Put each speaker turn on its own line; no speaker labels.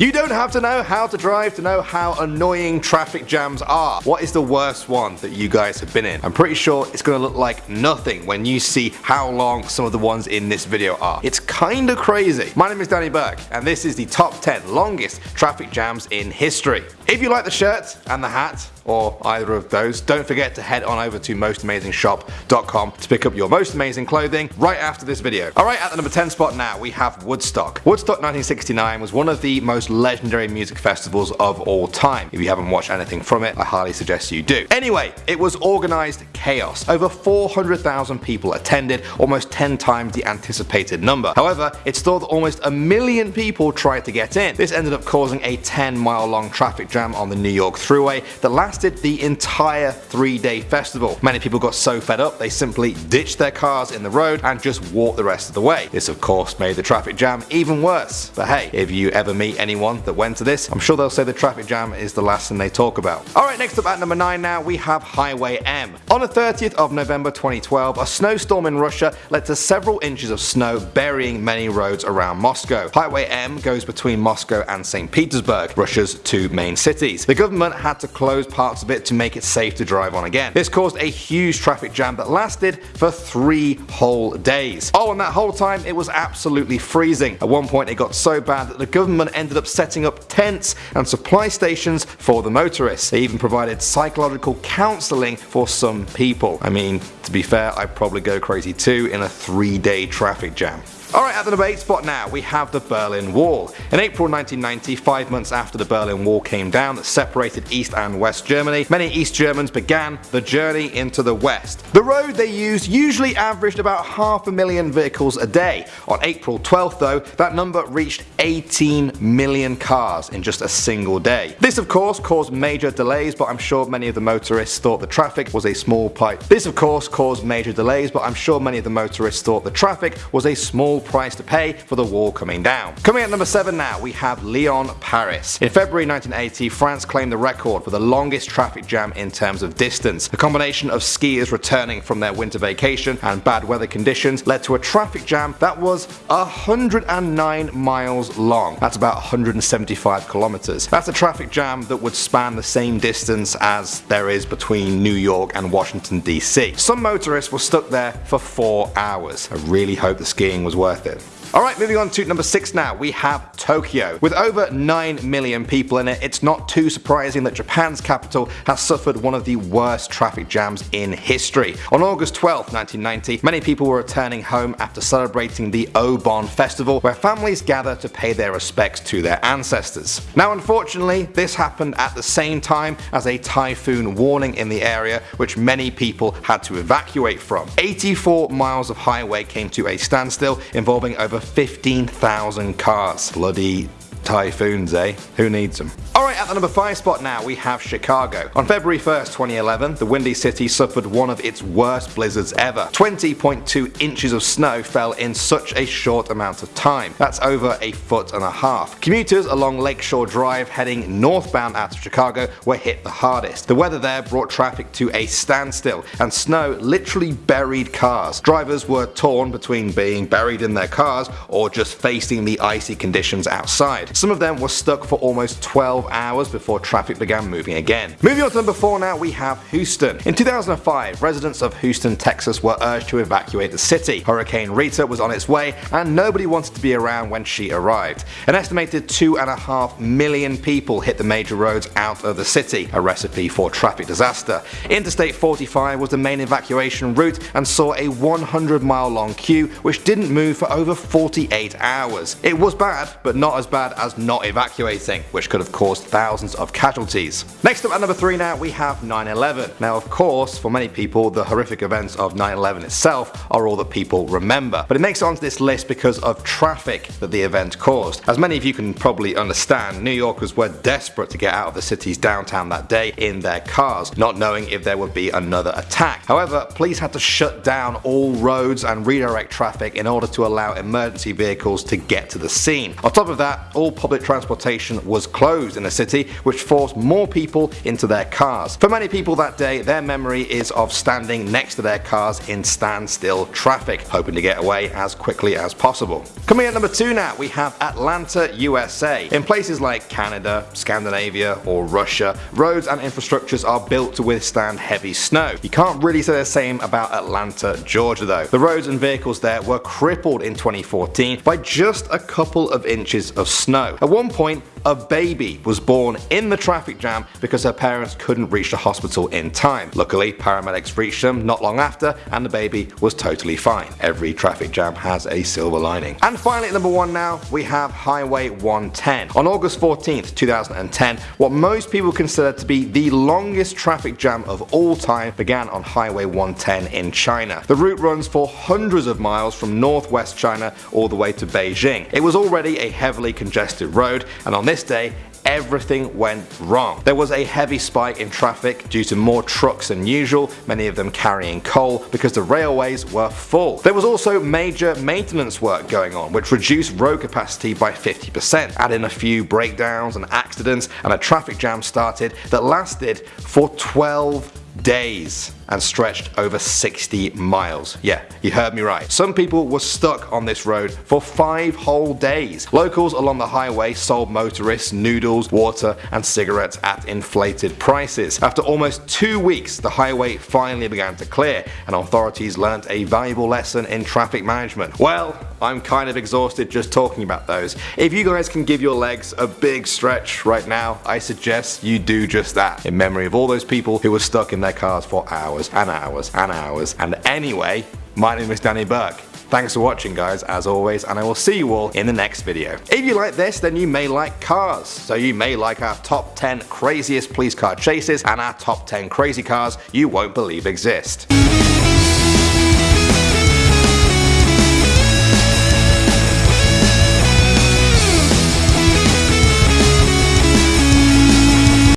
You don't have to know how to drive to know how annoying traffic jams are. What is the worst one that you guys have been in? I'm pretty sure it's to look like nothing when you see how long some of the ones in this video are. It's kinda crazy. My name is Danny Burke and this is the top 10 longest traffic jams in history. If you like the shirt and the hat, or either of those, don't forget to head on over to mostamazingshop.com to pick up your most amazing clothing right after this video. Alright, at the number 10 spot now we have Woodstock. Woodstock 1969 was one of the most legendary music festivals of all time. If you haven't watched anything from it, I highly suggest you do. Anyway, it was organised chaos. Over 400,000 people attended, almost 10 times the anticipated number. However, it's thought almost a million people tried to get in. This ended up causing a 10 mile long traffic jam on the New York Thruway that lasted the entire three day festival. Many people got so fed up they simply ditched their cars in the road and just walked the rest of the way. This of course made the traffic jam even worse. But hey, if you ever meet anyone that went to this, I'm sure they'll say the traffic jam is the last thing they talk about. Alright, next up at number 9 now we have Highway M. On the 30th of November 2012, a snowstorm in Russia led to several inches of snow burying many roads around Moscow. Highway M goes between Moscow and St. Petersburg, Russia's two main cities. The government had to close parts of it to make it safe to drive on again. This caused a huge traffic jam that lasted for three whole days. Oh and that whole time it was absolutely freezing. At one point it got so bad that the government ended up setting up tents and supply stations for the motorists. They even provided psychological counselling for some people. I mean to be fair I'd probably go crazy too in a 3 day traffic jam. Alright, at the number 8 spot now, we have the Berlin Wall. In April 1990, five months after the Berlin Wall came down that separated East and West Germany, many East Germans began the journey into the West. The road they used usually averaged about half a million vehicles a day. On April 12th though, that number reached 18 million cars in just a single day. This of course caused major delays, but I'm sure many of the motorists thought the traffic was a small pipe. This of course caused major delays, but I'm sure many of the motorists thought the traffic was a small price to pay for the wall coming down. Coming at number 7 now we have Lyon Paris. In February 1980 France claimed the record for the longest traffic jam in terms of distance. A combination of skiers returning from their winter vacation and bad weather conditions led to a traffic jam that was 109 miles long. That's about 175 kilometers. That's a traffic jam that would span the same distance as there is between New York and Washington DC. Some motorists were stuck there for 4 hours. I really hope the skiing was worth worth it. Alright, moving on to number 6 now, we have Tokyo. With over 9 million people in it, it's not too surprising that Japan's capital has suffered one of the worst traffic jams in history. On August 12, 1990, many people were returning home after celebrating the Obon festival where families gather to pay their respects to their ancestors. Now unfortunately, this happened at the same time as a typhoon warning in the area which many people had to evacuate from. 84 miles of highway came to a standstill involving over 15,000 cars. Bloody typhoons eh? Who needs them? Alright at the number 5 spot now we have Chicago. On February 1st 2011 the Windy City suffered one of its worst blizzards ever. 20.2 inches of snow fell in such a short amount of time. That's over a foot and a half. Commuters along Lakeshore Drive heading northbound out of Chicago were hit the hardest. The weather there brought traffic to a standstill and snow literally buried cars. Drivers were torn between being buried in their cars or just facing the icy conditions outside. Some of them were stuck for almost 12 hours before traffic began moving again. Moving on to number 4 now we have Houston. In 2005 residents of Houston, Texas were urged to evacuate the city. Hurricane Rita was on its way and nobody wanted to be around when she arrived. An estimated 2.5 million people hit the major roads out of the city, a recipe for traffic disaster. Interstate 45 was the main evacuation route and saw a 100 mile long queue which didn't move for over 48 hours. It was bad but not as bad as not evacuating, which could have caused thousands of casualties. Next up at number 3 now we have 9-11. Now of course for many people the horrific events of 9-11 itself are all that people remember, but it makes it onto this list because of traffic that the event caused. As many of you can probably understand, New Yorkers were desperate to get out of the city's downtown that day in their cars, not knowing if there would be another attack. However, police had to shut down all roads and redirect traffic in order to allow emergency vehicles to get to the scene. On top of that, all all public transportation was closed in the city, which forced more people into their cars. For many people that day, their memory is of standing next to their cars in standstill traffic, hoping to get away as quickly as possible. Coming at number 2 now, we have Atlanta, USA. In places like Canada, Scandinavia or Russia, roads and infrastructures are built to withstand heavy snow. You can't really say the same about Atlanta, Georgia though. The roads and vehicles there were crippled in 2014 by just a couple of inches of snow. At one point, a baby was born in the traffic jam because her parents couldn't reach the hospital in time. Luckily, paramedics reached them not long after and the baby was totally fine. Every traffic jam has a silver lining. And finally at number 1 now, we have Highway 110. On August 14th, 2010, what most people consider to be the longest traffic jam of all time began on Highway 110 in China. The route runs for hundreds of miles from northwest China all the way to Beijing. It was already a heavily congested road and on this day everything went wrong. There was a heavy spike in traffic due to more trucks than usual, many of them carrying coal because the railways were full. There was also major maintenance work going on which reduced road capacity by 50%, adding a few breakdowns and accidents and a traffic jam started that lasted for 12 days and stretched over 60 miles. Yeah, you heard me right. Some people were stuck on this road for 5 whole days. Locals along the highway sold motorists noodles, water and cigarettes at inflated prices. After almost 2 weeks the highway finally began to clear and authorities learnt a valuable lesson in traffic management. Well, I'm kind of exhausted just talking about those. If you guys can give your legs a big stretch right now, I suggest you do just that in memory of all those people who were stuck in their cars for hours and hours and hours. And anyway, my name is Danny Burke. Thanks for watching guys as always and I will see you all in the next video. If you like this then you may like cars. So you may like our top 10 craziest police car chases and our top 10 crazy cars you won't believe exist.